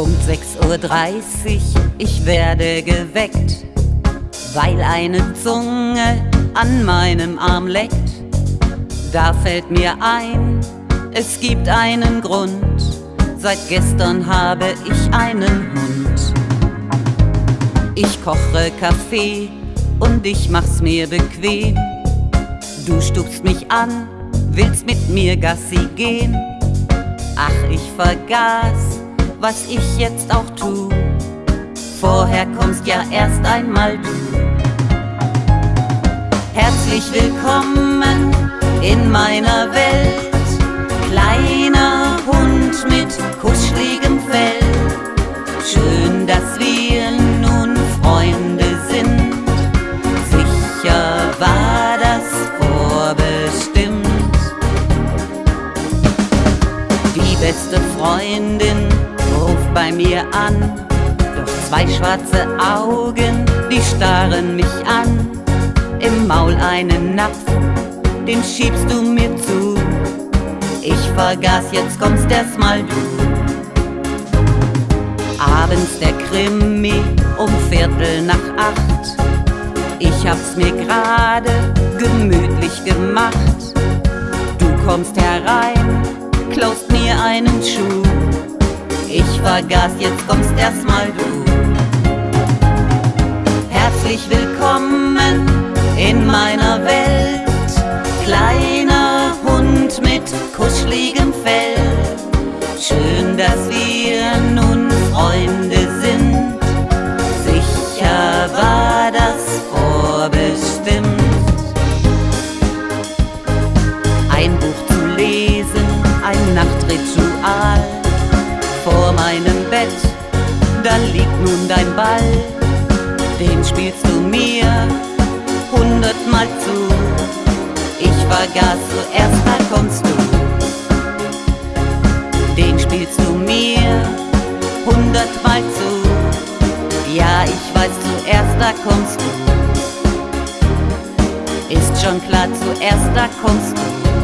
Uhr, ich werde geweckt, weil eine Zunge an meinem Arm leckt. Da fällt mir ein, es gibt einen Grund, seit gestern habe ich einen Hund. Ich koche Kaffee und ich mach's mir bequem. Du stupst mich an, willst mit mir Gassi gehen. Ach, ich vergaß, was ich jetzt auch tu. Vorher kommst ja erst einmal du. Herzlich willkommen in meiner Welt. Kleiner Hund mit kuscheligem Fell. Schön, dass wir nun Freunde sind. Sicher war das vorbestimmt. Die beste Freundin bei mir an. Doch zwei schwarze Augen, die starren mich an. Im Maul einen Napf, den schiebst du mir zu. Ich vergaß, jetzt kommst erstmal du. Abends der Krimi um Viertel nach acht. Ich hab's mir gerade gemütlich gemacht. Du kommst herein, klaust mir einen Schuh. Ich vergaß, jetzt kommst erstmal du. Herzlich willkommen in meiner Welt. Kleiner Hund mit kuscheligem Fell. Schön, dass wir nun Freunde sind. Sicher war das vorbestimmt. Ein Buch zu lesen, ein Nachtritual. Vor meinem Bett, da liegt nun dein Ball. Den spielst du mir hundertmal zu. Ich vergaß zuerst, da kommst du. Den spielst du mir hundertmal zu. Ja, ich weiß zuerst, da kommst du. Ist schon klar, zuerst da kommst du.